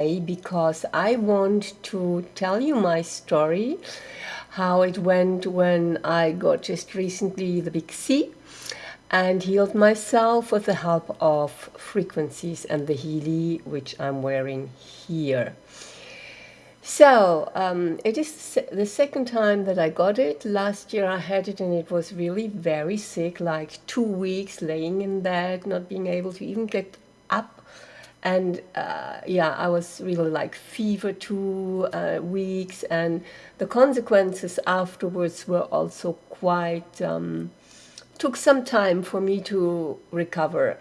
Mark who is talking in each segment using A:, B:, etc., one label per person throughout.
A: because I want to tell you my story, how it went when I got just recently the big C and healed myself with the help of frequencies and the Healy, which I'm wearing here. So um, it is the second time that I got it. Last year I had it and it was really very sick, like two weeks laying in bed, not being able to even get up. And uh, yeah, I was really like fever two uh, weeks and the consequences afterwards were also quite, um, took some time for me to recover.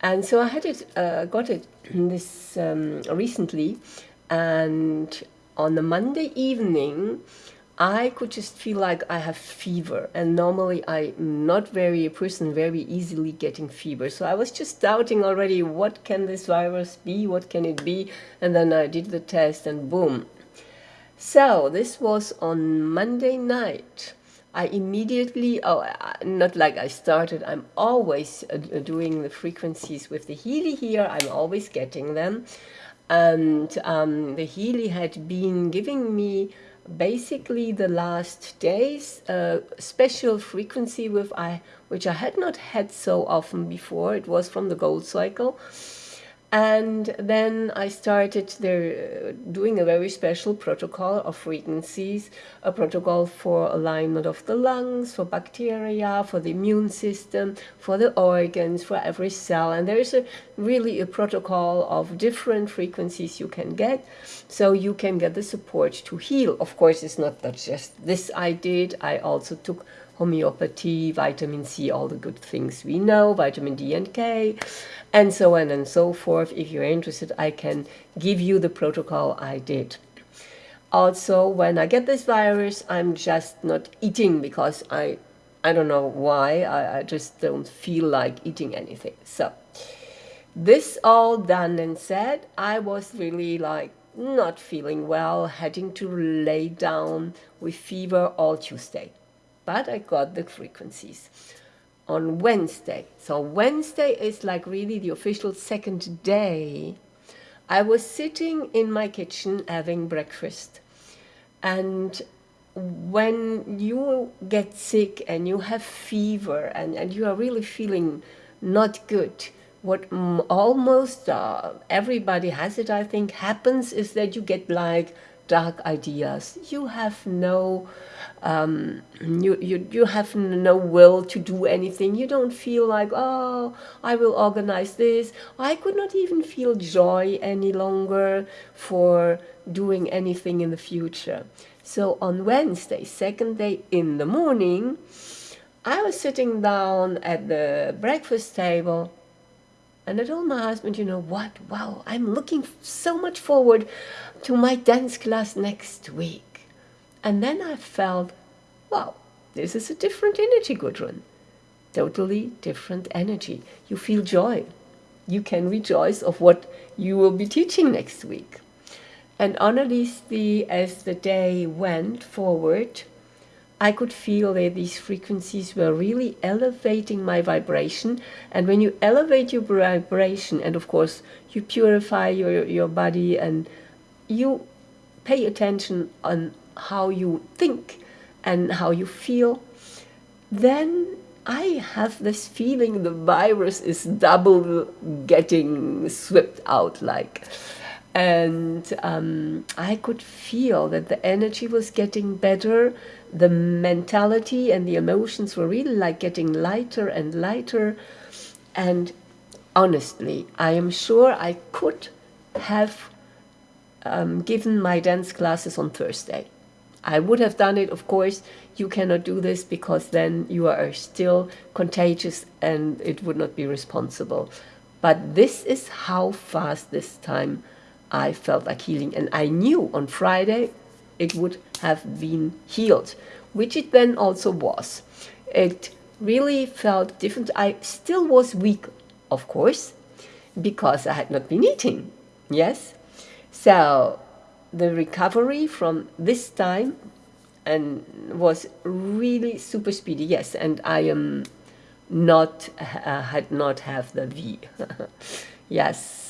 A: And so I had it, uh, got it this um, recently and on the Monday evening, I could just feel like I have fever and normally I'm not very a person very easily getting fever. So I was just doubting already what can this virus be? What can it be? And then I did the test and boom. So this was on Monday night. I immediately oh not like I started I'm always uh, doing the frequencies with the Healy here I'm always getting them. And um, the Healy had been giving me basically the last days a special frequency with I which I had not had so often before. It was from the gold cycle and then I started there uh, doing a very special protocol of frequencies, a protocol for alignment of the lungs, for bacteria, for the immune system, for the organs, for every cell. And there is a really a protocol of different frequencies you can get, so you can get the support to heal. Of course, it's not that just this I did. I also took homeopathy, vitamin C, all the good things we know, vitamin D and K, and so on and so forth. If you're interested, I can give you the protocol I did. Also, when I get this virus, I'm just not eating because I, I don't know why, I, I just don't feel like eating anything. So, this all done and said, I was really like not feeling well, heading to lay down with fever all Tuesday but I got the frequencies on Wednesday. So Wednesday is like really the official second day. I was sitting in my kitchen having breakfast and when you get sick and you have fever and, and you are really feeling not good, what almost uh, everybody has it, I think, happens is that you get like dark ideas. You have no, um, you, you, you have no will to do anything. You don't feel like, oh, I will organize this. I could not even feel joy any longer for doing anything in the future. So on Wednesday, second day in the morning, I was sitting down at the breakfast table and I told my husband, you know what, wow, I'm looking so much forward to my dance class next week. And then I felt, wow, this is a different energy, Gudrun. Totally different energy. You feel joy. You can rejoice of what you will be teaching next week. And honestly, as the day went forward, I could feel that these frequencies were really elevating my vibration. And when you elevate your vibration, and of course, you purify your, your body and you pay attention on how you think and how you feel, then I have this feeling the virus is double getting swept out like and um, I could feel that the energy was getting better. The mentality and the emotions were really like getting lighter and lighter. And honestly I am sure I could have um, given my dance classes on Thursday. I would have done it of course. You cannot do this because then you are still contagious and it would not be responsible. But this is how fast this time I felt like healing. And I knew on Friday it would have been healed, which it then also was. It really felt different. I still was weak, of course, because I had not been eating. Yes. So the recovery from this time and was really super speedy. Yes. And I am not, uh, had not have the V. yes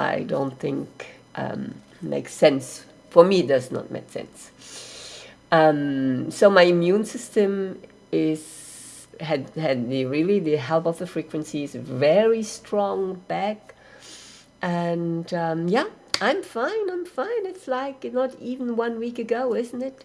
A: I don't think um, make sense. For me, does not make sense. Um, so my immune system is had had the really the help of the frequencies very strong back, and um, yeah, I'm fine. I'm fine. It's like not even one week ago, isn't it?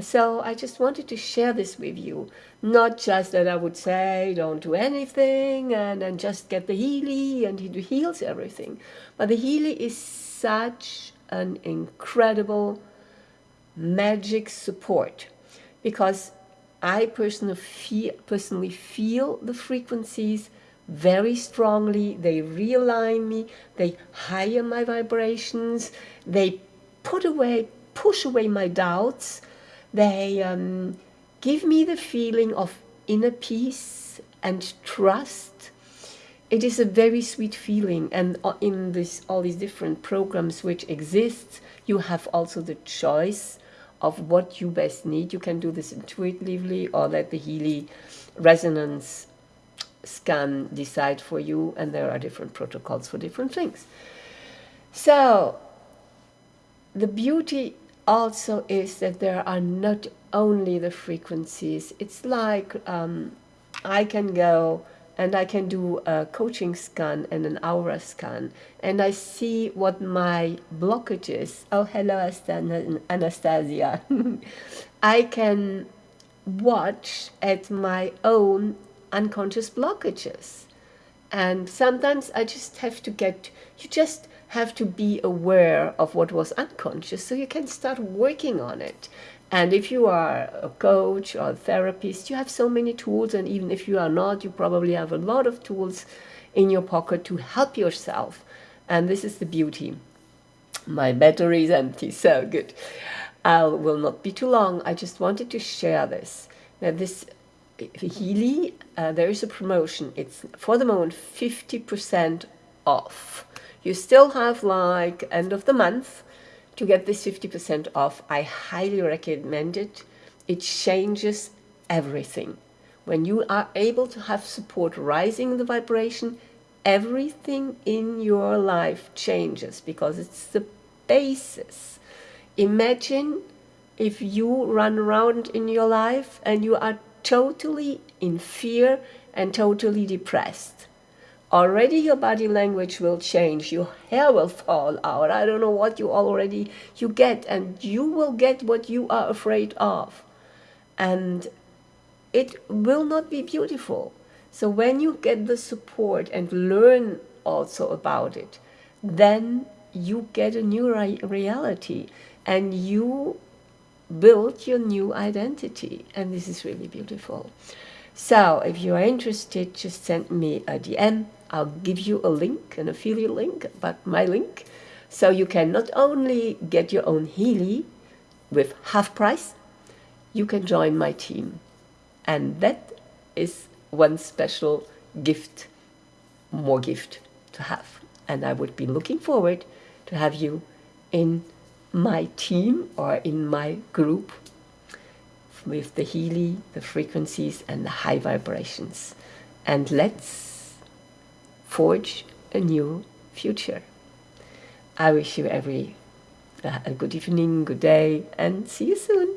A: So I just wanted to share this with you. Not just that I would say don't do anything and then just get the Healy and he heals everything. But the Healy is such an incredible magic support because I personally feel, personally feel the frequencies very strongly. They realign me, they higher my vibrations, they put away, push away my doubts, they um, give me the feeling of inner peace and trust. It is a very sweet feeling, and uh, in this all these different programs which exist, you have also the choice of what you best need. You can do this intuitively or let the Healy resonance scan decide for you, and there are different protocols for different things. So, the beauty also is that there are not only the frequencies. It's like um, I can go and I can do a coaching scan and an aura scan, and I see what my blockage is. Oh, hello, Anastasia. I can watch at my own unconscious blockages. And sometimes I just have to get, you just have to be aware of what was unconscious so you can start working on it. And if you are a coach or a therapist, you have so many tools. And even if you are not, you probably have a lot of tools in your pocket to help yourself. And this is the beauty. My battery is empty, so good. I will not be too long. I just wanted to share this. Now, this Healy, uh, there is a promotion. It's for the moment 50% off. You still have like end of the month to get this 50% off. I highly recommend it. It changes everything. When you are able to have support rising the vibration, everything in your life changes because it's the basis. Imagine if you run around in your life and you are totally in fear and totally depressed. Already your body language will change, your hair will fall out, I don't know what you already you get, and you will get what you are afraid of. And it will not be beautiful. So when you get the support and learn also about it, then you get a new re reality and you build your new identity. And this is really beautiful. So if you are interested, just send me a DM. I'll give you a link, an affiliate link, but my link. So you can not only get your own Healy with half price, you can join my team. And that is one special gift, more gift to have. And I would be looking forward to have you in my team or in my group with the Healy, the frequencies, and the high vibrations. And let's forge a new future. I wish you every uh, a good evening, good day, and see you soon.